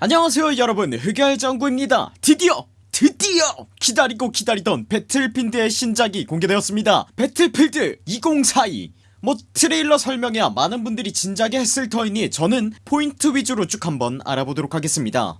안녕하세요 여러분. 흑열정구입니다. 드디어 드디어 기다리고 기다리던 배틀필드의 신작이 공개되었습니다. 배틀필드 2042뭐 트레일러 설명이야 많은 분들이 진작에 했을 터이니 저는 포인트 위주로 쭉 한번 알아보도록 하겠습니다.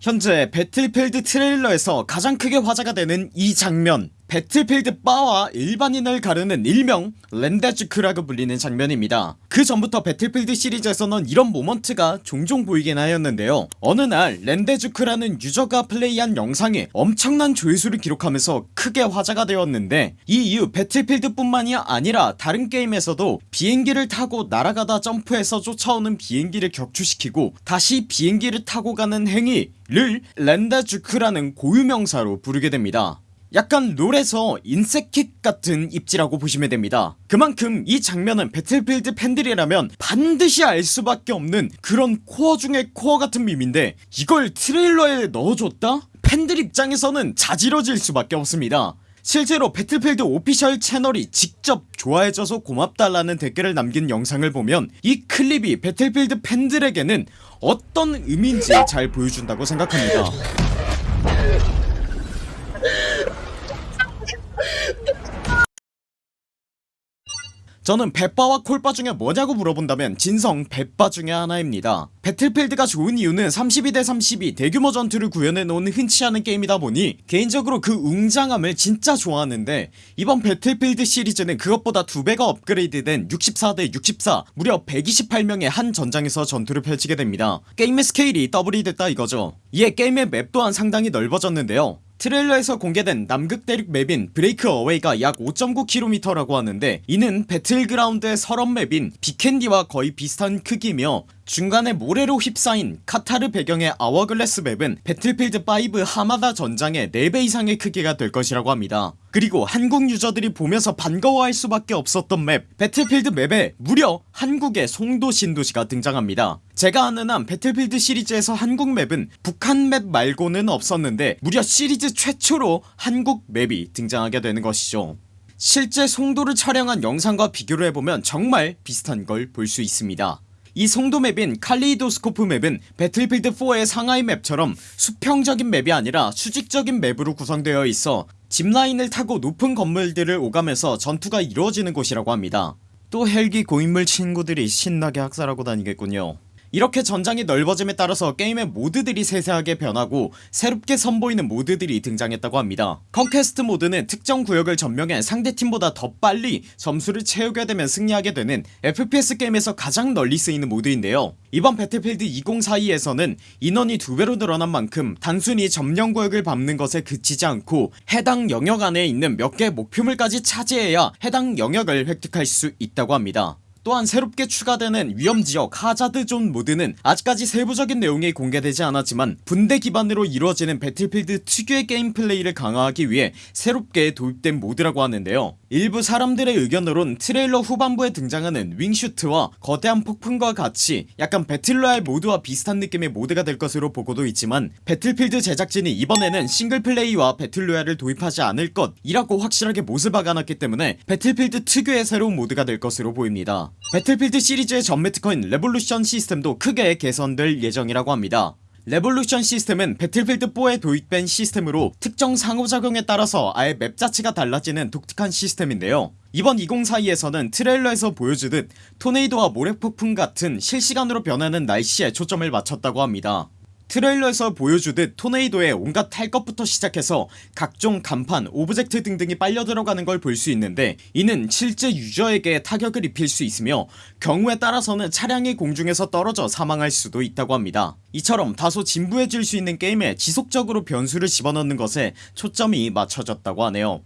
현재 배틀필드 트레일러에서 가장 크게 화제가 되는 이 장면 배틀필드 빠와 일반인을 가르는 일명 랜데주크라고 불리는 장면입니다. 그 전부터 배틀필드 시리즈에서는 이런 moment가 종종 보이긴 하였는데요. 어느 날 랜데주크라는 유저가 플레이한 영상에 엄청난 조회수를 기록하면서 크게 화제가 되었는데 이 이후 배틀필드 뿐만이 아니라 다른 게임에서도 비행기를 타고 날아가다 점프해서 쫓아오는 비행기를 격추시키고 다시 비행기를 타고 가는 행위를 랜데주크라는 고유명사로 부르게 됩니다 약간 롤에서 인섹킥 같은 입지라고 보시면 됩니다. 그만큼 이 장면은 배틀필드 팬들이라면 반드시 알 수밖에 없는 그런 코어 중의 코어 같은 밈인데 이걸 트레일러에 넣어줬다? 팬들 입장에서는 자지러질 수밖에 없습니다. 실제로 배틀필드 오피셜 채널이 직접 좋아해줘서 고맙다라는 댓글을 남긴 영상을 보면 이 클립이 배틀필드 팬들에게는 어떤 의미인지 잘 보여준다고 생각합니다 저는 백바와 콜바 중에 뭐냐고 물어본다면 진성 백바 중에 하나입니다. 배틀필드가 좋은 이유는 32대 32 대규모 전투를 구현해놓은 흔치 않은 게임이다 보니 개인적으로 그 웅장함을 진짜 좋아하는데 이번 배틀필드 시리즈는 그것보다 두배가 업그레이드된 64대 64 무려 128명이 한 전장에서 전투를 펼치게 됩니다. 게임의 스케일이 더블이 됐다 이거죠. 이에 게임의 map 또한 상당히 넓어졌는데요 트레일러에서 공개된 남극 대륙 map인 Breakaway가 약 5.9km라고 하는데 이는 배틀그라운드의 설원 map인 비켄디와 거의 비슷한 크기며 중간에 모래로 휩싸인 카타르 배경의 Hourglass map은 배틀필드 5 하마다 전장의 4배 이상의 크기가 될 것이라고 합니다. 그리고 한국 유저들이 보면서 반가워할 수밖에 없었던 map 배틀필드 map에 무려 한국의 송도 신도시가 등장합니다. 제가 아는 한 배틀필드 시리즈에서 한국 map은 북한 map 말고는 없었는데 무려 시리즈 최초로 한국 맵이 등장하게 되는 것이죠. 실제 송도를 촬영한 영상과 비교를 해보면 정말 비슷한 걸 볼 수 있습니다 이 송도 맵인 칼리도스코프 맵은 배틀필드4의 상하이 맵처럼 수평적인 맵이 아니라 수직적인 맵으로 구성되어 있어 짚라인을 타고 높은 건물들을 오가면서 전투가 이루어지는 곳이라고 합니다. 또 헬기 고인물 친구들이 신나게 학살하고 다니겠군요 이렇게 전장이 넓어짐에 따라서 게임의 모드들이 세세하게 변하고 새롭게 선보이는 모드들이 등장했다고 합니다. Conquest 모드는 특정 구역을 점령해 상대팀보다 더 빨리 점수를 채우게 되면 승리하게 되는 FPS 게임에서 가장 널리 쓰이는 모드인데요. 이번 배틀필드 2042에서는 인원이 두배로 늘어난 만큼 단순히 점령 구역을 밟는 것에 그치지 않고 해당 영역 안에 있는 몇개 목표물까지 차지해야 해당 영역을 획득할 수 있다고 합니다 또한 새롭게 추가되는 위험지역 Hazard Zone 모드는 아직까지 세부적인 내용이 공개되지 않았지만 분대 기반으로 이루어지는 배틀필드 특유의 게임 플레이를 강화하기 위해 새롭게 도입된 모드라고 하는데요 일부 사람들의 의견으론 트레일러 후반부에 등장하는 wingsuit와 거대한 폭풍과 같이 약간 battle royale 모드와 비슷한 느낌의 모드가 될 것으로 보고도 있지만 배틀필드 제작진이 이번에는 싱글플레이와 배틀로얄을 도입하지 않을 것이라고 확실하게 못을 박아놨기 때문에 배틀필드 특유의 새로운 모드가 될 것으로 보입니다. 배틀필드 시리즈의 전매 특허인 Levolution 시스템도 크게 개선될 예정이라고 합니다 Levolution 시스템은 배틀필드4에 도입된 시스템으로 특정 상호작용에 따라서 아예 map 자체가 달라지는 독특한 시스템인데요. 이번 2042에서는 트레일러에서 보여주듯 토네이도와 모래폭풍 같은 실시간으로 변하는 날씨에 초점을 맞췄다고 합니다 트레일러에서 보여주듯 토네이도에 온갖 탈 것부터 시작해서 각종 간판 object 등등이 빨려 들어가는 걸 볼 수 있는데 이는 실제 유저에게 타격을 입힐 수 있으며 경우에 따라서는 차량이 공중에서 떨어져 사망할 수도 있다고 합니다. 이처럼 다소 진부해질 수 있는 게임에 지속적으로 변수를 집어넣는 것에 초점이 맞춰졌다고 하네요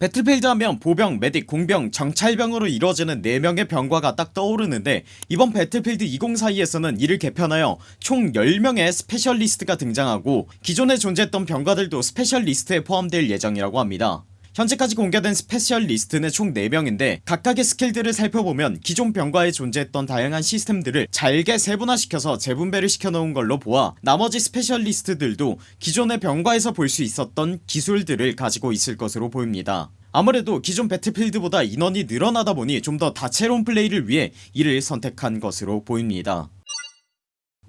배틀필드 하면 보병, medic, 공병, 정찰병으로 이루어지는 4명의 병과가 딱 떠오르는데 이번 배틀필드 2042에서는 이를 개편하여 총 10명의 specialist가 등장하고 기존에 존재했던 병과들도 specialist에 포함될 예정이라고 합니다 현재까지 공개된 specialist는 총 4명인데 각각의 skill들을 살펴보면 기존 병과에 존재했던 다양한 시스템들을 잘게 세분화시켜서 재분배를 시켜놓은 걸로 보아 나머지 specialist들도 기존의 병과에서 볼 수 있었던 기술들을 가지고 있을 것으로 보입니다. 아무래도 기존 배틀필드보다 인원이 늘어나다 보니 좀 더 다채로운 플레이를 위해 이를 선택한 것으로 보입니다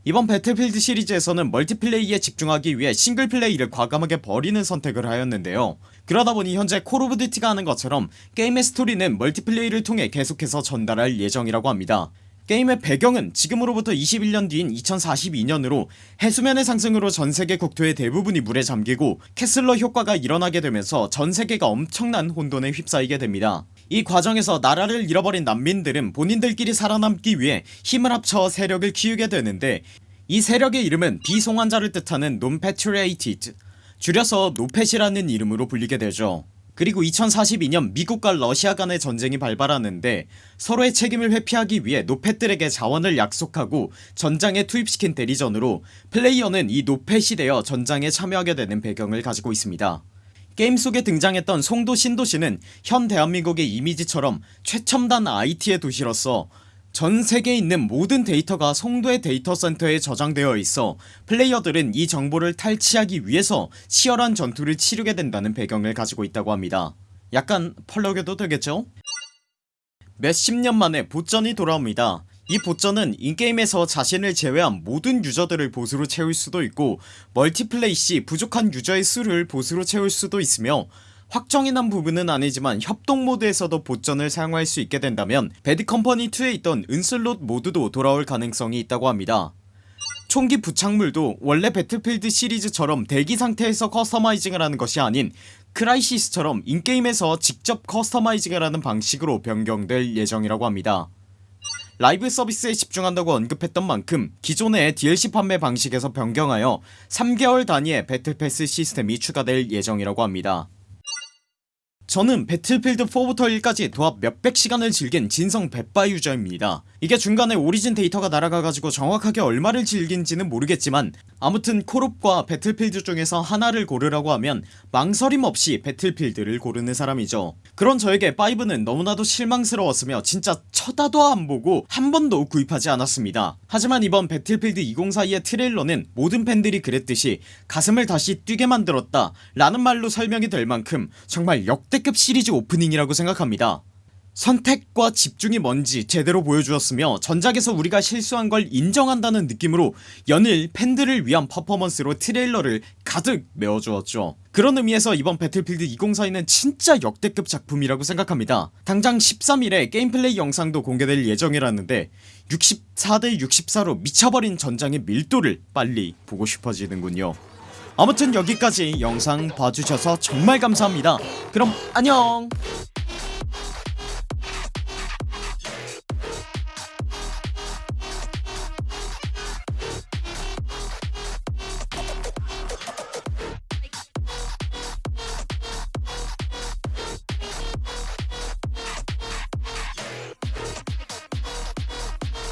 이번 배틀필드 시리즈에서는 multiplay에 집중하기 위해 single play를 과감하게 버리는 선택을 하였는데요. 그러다보니 현재 콜 오브 듀티가 하는 것처럼 게임의 스토리는 multiplay를 통해 계속해서 전달할 예정이라고 합니다. 게임의 배경은 지금으로부터 21년 뒤인 2042년으로 해수면의 상승으로 전세계 국토의 대부분이 물에 잠기고 케슬러 효과가 일어나게 되면서 전세계가 엄청난 혼돈에 휩싸이게 됩니다 이 과정에서 나라를 잃어버린 난민들은 본인들끼리 살아남기 위해 힘을 합쳐 세력을 키우게 되는데 이 세력의 이름은 비송환자를 뜻하는 Non-Patriated 줄여서 No-Pat이라는 이름으로 불리게 되죠. 그리고 2042년 미국과 러시아 간의 전쟁이 발발하는데 서로의 책임을 회피하기 위해 No-Pat들에게 자원을 약속하고 전장에 투입시킨 대리전으로 플레이어는 이 No-Pat이 되어 전장에 참여하게 되는 배경을 가지고 있습니다 게임 속에 등장했던 송도 신도시는 현 대한민국의 이미지처럼 최첨단 IT의 도시로서 전 세계에 있는 모든 데이터가 송도의 데이터 센터에 저장되어 있어 플레이어들은 이 정보를 탈취하기 위해서 치열한 전투를 치르게 된다는 배경을 가지고 있다고 합니다 약간 펄럭여도 되겠죠? 몇십 년 만에 보전이 돌아옵니다 이 보전은 인게임에서 자신을 제외한 모든 유저들을 보스로 채울 수도 있고 멀티플레이 시 부족한 유저의 수를 보스로 채울 수도 있으며 확정이 난 부분은 아니지만 협동 모드에서도 보전을 사용할 수 있게 된다면 배드컴퍼니2에 있던 은슬롯 모드도 돌아올 가능성이 있다고 합니다. 총기 부착물도 원래 배틀필드 시리즈처럼 대기 상태에서 customizing을 하는 것이 아닌 크라이시스처럼 in-game에서 직접 customizing을 하는 방식으로 변경될 예정이라고 합니다 라이브 서비스에 집중한다고 언급했던 만큼 기존의 DLC 판매 방식에서 변경하여 3개월 단위의 battle pass 시스템이 추가될 예정이라고 합니다 저는 배틀필드 4부터 1까지 도합 몇백 시간을 즐긴 진성 백바 유저입니다. 이게 중간에 오리진 데이터가 날아가가지고 정확하게 얼마를 즐긴지는 모르겠지만 아무튼 콜옵과 배틀필드 중에서 하나를 고르라고 하면 망설임 없이 배틀필드를 고르는 사람이죠. 그런 저에게 5는 너무나도 실망스러웠으며 진짜 쳐다도 안보고 한 번도 구입하지 않았습니다. 하지만 이번 배틀필드 2042의 트레일러는 모든 팬들이 그랬듯이 가슴을 다시 뛰게 만들었다 라는 말로 설명이 될 만큼 정말 역대급 시리즈 오프닝이라고 생각합니다. 선택과 집중이 뭔지 제대로 보여주었으며 전작에서 우리가 실수한 걸 인정한다는 느낌으로 연일 팬들을 위한 퍼포먼스로 트레일러를 가득 메워주었죠. 그런 의미에서 이번 배틀필드 2042는 진짜 역대급 작품이라고 생각합니다. 당장 13일에 게임플레이 영상도 공개될 예정이라는데 64대 64로 미쳐버린 전장의 밀도를 빨리 보고 싶어지는군요 아무튼 여기까지 영상 봐주셔서 정말 감사합니다. 그럼 안녕